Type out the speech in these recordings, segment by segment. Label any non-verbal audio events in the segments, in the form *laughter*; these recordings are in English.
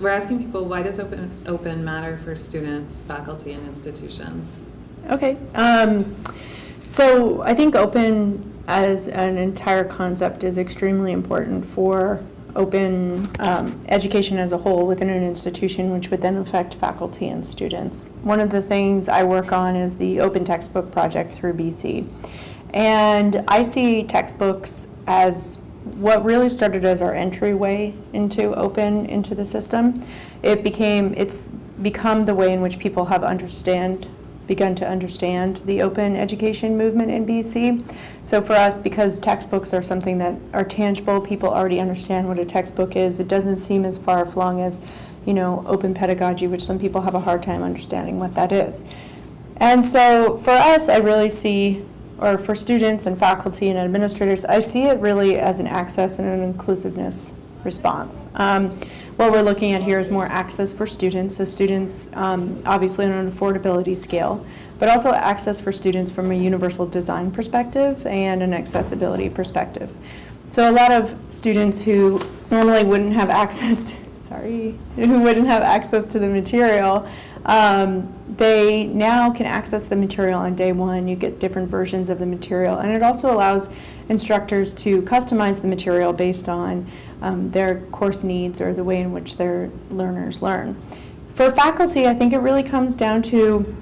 we're asking people, why does open, open matter for students, faculty, and institutions? Okay. Um, so I think open as an entire concept is extremely important for open um, education as a whole within an institution, which would then affect faculty and students. One of the things I work on is the Open Textbook Project through BC. And I see textbooks as what really started as our entryway into open into the system. It became, it's become the way in which people have understand begun to understand the open education movement in BC. So for us, because textbooks are something that are tangible, people already understand what a textbook is. It doesn't seem as far-flung as, you know, open pedagogy, which some people have a hard time understanding what that is. And so for us, I really see, or for students and faculty and administrators, I see it really as an access and an inclusiveness response. Um, what we're looking at here is more access for students, so students um, obviously on an affordability scale, but also access for students from a universal design perspective and an accessibility perspective. So a lot of students who normally wouldn't have *laughs* access, sorry, *laughs* who wouldn't have access to the material, um, they now can access the material on day one. You get different versions of the material, and it also allows instructors to customize the material based on um, their course needs or the way in which their learners learn. For faculty, I think it really comes down to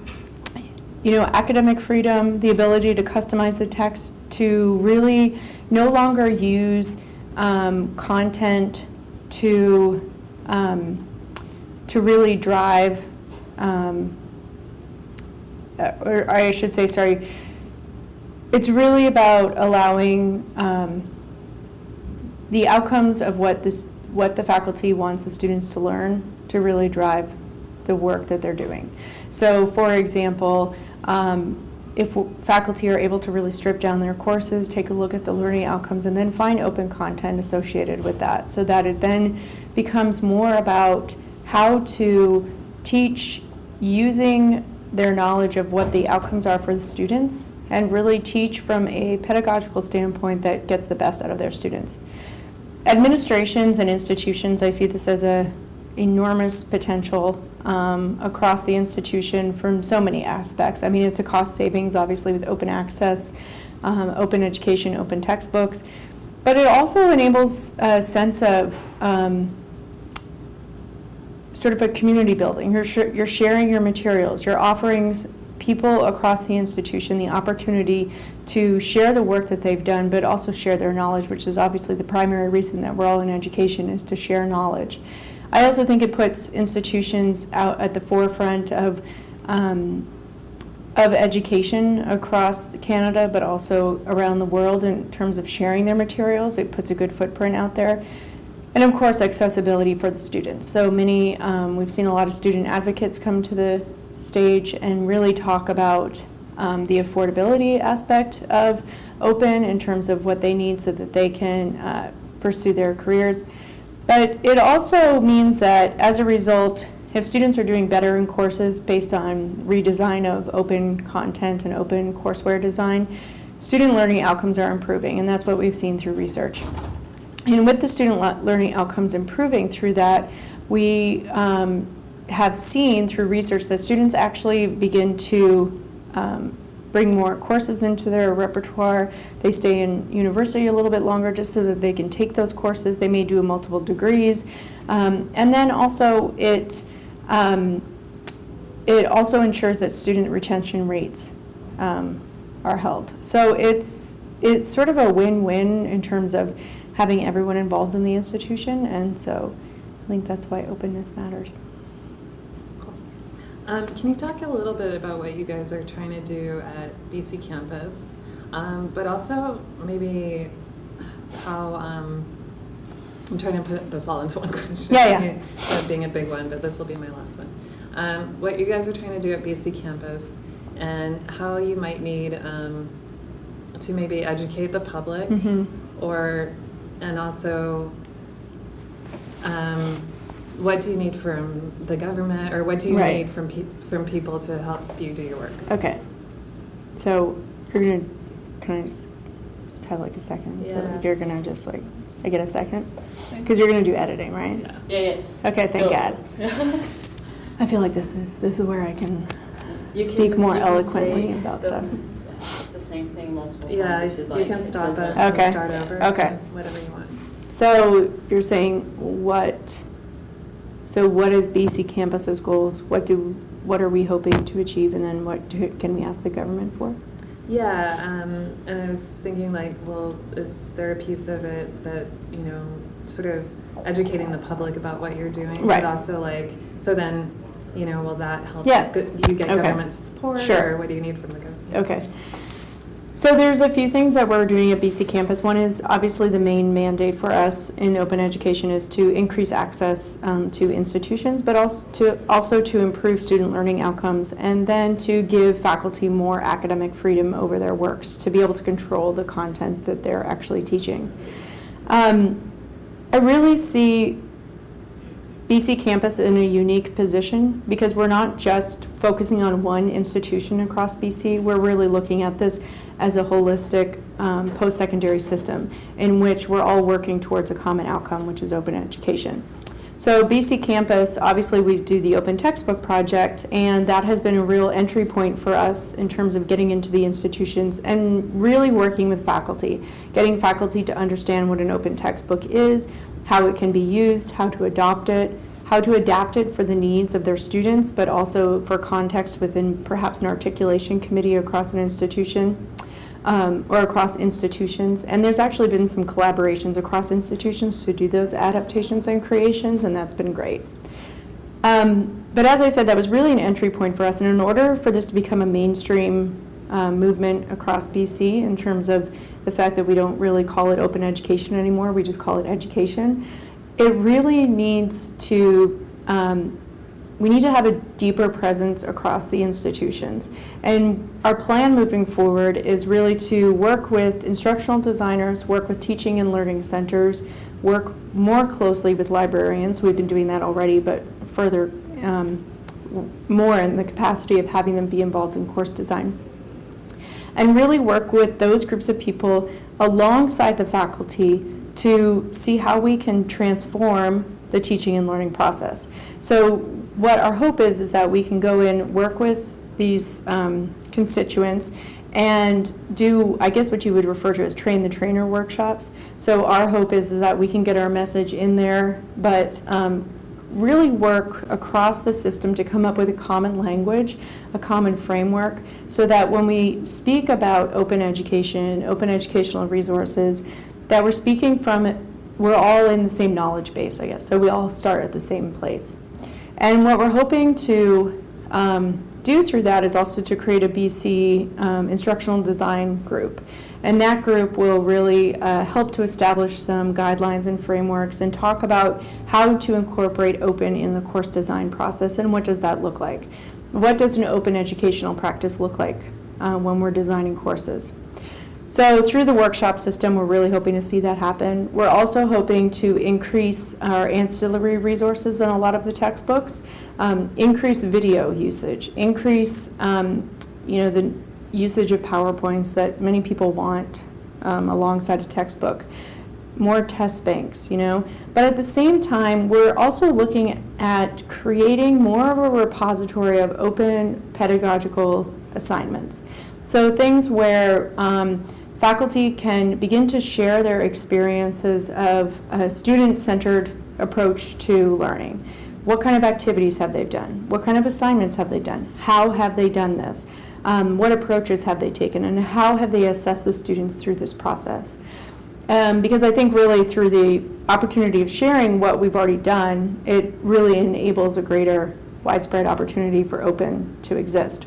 you know, academic freedom, the ability to customize the text, to really no longer use um, content to um, to really drive, um, or I should say, sorry, it's really about allowing um, the outcomes of what this what the faculty wants the students to learn to really drive the work that they're doing. So for example, um, if faculty are able to really strip down their courses, take a look at the learning outcomes, and then find open content associated with that so that it then becomes more about how to teach using their knowledge of what the outcomes are for the students and really teach from a pedagogical standpoint that gets the best out of their students. Administrations and institutions, I see this as a enormous potential um, across the institution from so many aspects. I mean, it's a cost savings, obviously, with open access, um, open education, open textbooks, but it also enables a sense of um, sort of a community building. You're, sh you're sharing your materials, you're offering people across the institution the opportunity to share the work that they've done, but also share their knowledge, which is obviously the primary reason that we're all in education is to share knowledge. I also think it puts institutions out at the forefront of um, of education across Canada, but also around the world in terms of sharing their materials. It puts a good footprint out there. And of course, accessibility for the students. So many, um, we've seen a lot of student advocates come to the stage and really talk about um, the affordability aspect of open in terms of what they need so that they can uh, pursue their careers. But it also means that as a result, if students are doing better in courses based on redesign of open content and open courseware design, student learning outcomes are improving, and that's what we've seen through research. And with the student learning outcomes improving through that, we um, have seen through research that students actually begin to um, bring more courses into their repertoire. They stay in university a little bit longer just so that they can take those courses. They may do multiple degrees. Um, and then also it, um, it also ensures that student retention rates um, are held. So it's, it's sort of a win-win in terms of having everyone involved in the institution. And so I think that's why openness matters. Um, can you talk a little bit about what you guys are trying to do at BC campus, um, but also maybe how, um, I'm trying to put this all into one *laughs* question. Yeah, yeah. That being a big one, but this will be my last one. Um, what you guys are trying to do at BC campus and how you might need um, to maybe educate the public Mm -hmm. or, and also, um, what do you need from the government, or what do you Right. need from pe from people to help you do your work? Okay. So you're gonna, can I just, just have like a second? So Yeah. You're gonna just like I get a second? Because you're going to do editing, right? Yeah. Yes. Okay, thank God. God. *laughs* I feel like this is, this is where I can You speak can- more eloquently about the- stuff. The same thing multiple Yeah, times if you'd like. you can stop us doesn't- and Okay. start over. Okay. Whatever you want. So you're saying what, so what is BC Campus's goals? What do, what are we hoping to achieve? And then what do- can we ask the government for? Yeah, um, and I was thinking like, well, is there a piece of it that, you know, sort of educating the public about what you're doing? Right. But also like, so then, you know, will that help? Yeah. You get Okay. government support? Sure. Or what do you need from the government? Okay. So there's a few things that we're doing at BC Campus. One is obviously the main mandate for us in open education is to increase access um, to institutions, but also to, also to improve student learning outcomes, and then to give faculty more academic freedom over their works, to be able to control the content that they're actually teaching. Um, I really see BC Campus in a unique position because we're not just focusing on one institution across BC. We're really looking at this as a holistic um, post-secondary system in which we're all working towards a common outcome, which is open education. So BC Campus, obviously we do the open textbook project and that has been a real entry point for us in terms of getting into the institutions and really working with faculty, getting faculty to understand what an open textbook is, how it can be used, how to adopt it, how to adapt it for the needs of their students, but also for context within perhaps an articulation committee across an institution um, or across institutions. And there's actually been some collaborations across institutions to do those adaptations and creations, and that's been great. Um, but as I said, that was really an entry point for us. And in order for this to become a mainstream um, movement across BC in terms of the fact that we don't really call it open education anymore, we just call it education, it really needs to, um, we need to have a deeper presence across the institutions. And our plan moving forward is really to work with instructional designers, work with teaching and learning centers, work more closely with librarians. We've been doing that already, but further, um, more in the capacity of having them be involved in course design and really work with those groups of people alongside the faculty to see how we can transform the teaching and learning process. So what our hope is, is that we can go in, work with these um, constituents and do, I guess what you would refer to as train the trainer workshops. So our hope is that we can get our message in there, but um, really work across the system to come up with a common language, a common framework, so that when we speak about open education, open educational resources, that we're speaking from, we're all in the same knowledge base, I guess. So we all start at the same place. And what we're hoping to um, do through that is also to create a BC um, instructional design group. And that group will really uh, help to establish some guidelines and frameworks and talk about how to incorporate open in the course design process and what does that look like. What does an open educational practice look like uh, when we're designing courses? So through the workshop system, we're really hoping to see that happen. We're also hoping to increase our ancillary resources in a lot of the textbooks, um, increase video usage, increase, um, you know, the usage of PowerPoints that many people want um, alongside a textbook, more test banks, you know. But at the same time, we're also looking at creating more of a repository of open pedagogical assignments. So things where um, faculty can begin to share their experiences of a student-centered approach to learning. What kind of activities have they done? What kind of assignments have they done? How have they done this? Um, what approaches have they taken? And how have they assessed the students through this process? Um, because I think really through the opportunity of sharing what we've already done, it really enables a greater widespread opportunity for open to exist.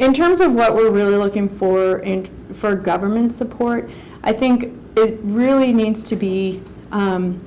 In terms of what we're really looking for in, for government support, I think it really needs to be, um,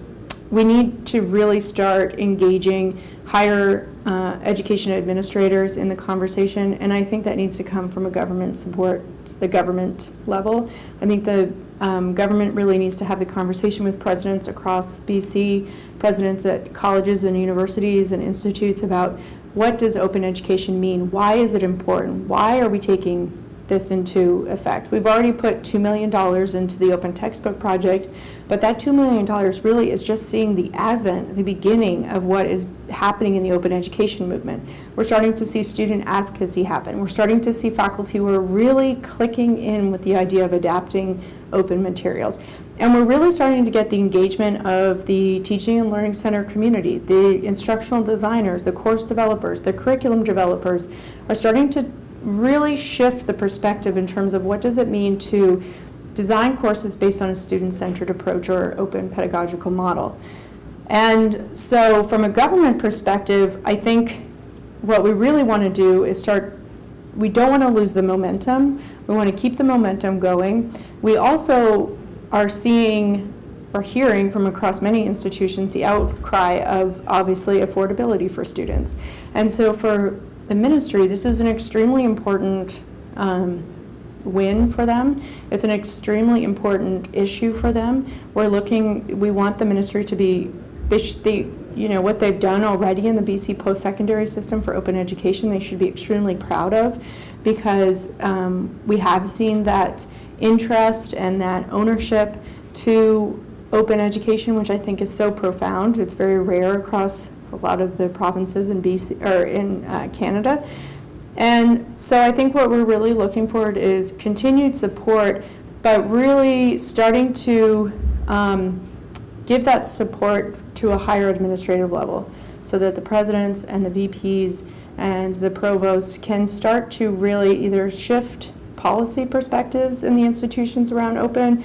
we need to really start engaging higher uh, education administrators in the conversation, and I think that needs to come from a government support, the government level. I think the um, government really needs to have the conversation with presidents across BC, presidents at colleges and universities and institutes about what does open education mean? Why is it important? Why are we taking this into effect. We've already put $2 million into the open textbook project, but that $2 million really is just seeing the advent, the beginning of what is happening in the open education movement. We're starting to see student advocacy happen. We're starting to see faculty who are really clicking in with the idea of adapting open materials. And we're really starting to get the engagement of the teaching and learning center community, the instructional designers, the course developers, the curriculum developers are starting to really shift the perspective in terms of what does it mean to design courses based on a student-centered approach or open pedagogical model. And so from a government perspective, I think what we really want to do is start, we don't want to lose the momentum. We want to keep the momentum going. We also are seeing or hearing from across many institutions the outcry of obviously affordability for students. And so for the ministry, this is an extremely important um, win for them. It's an extremely important issue for them. We're looking, we want the ministry to be, they they, you know, what they've done already in the BC post-secondary system for open education, they should be extremely proud of because um, we have seen that interest and that ownership to open education, which I think is so profound. It's very rare across a lot of the provinces in BC or in uh, Canada. And so I think what we're really looking for is continued support, but really starting to um, give that support to a higher administrative level so that the presidents and the VPs and the provosts can start to really either shift policy perspectives in the institutions around open,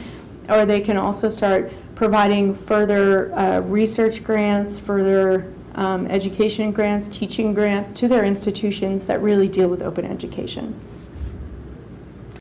or they can also start providing further uh, research grants, further um, education grants, teaching grants to their institutions that really deal with open education.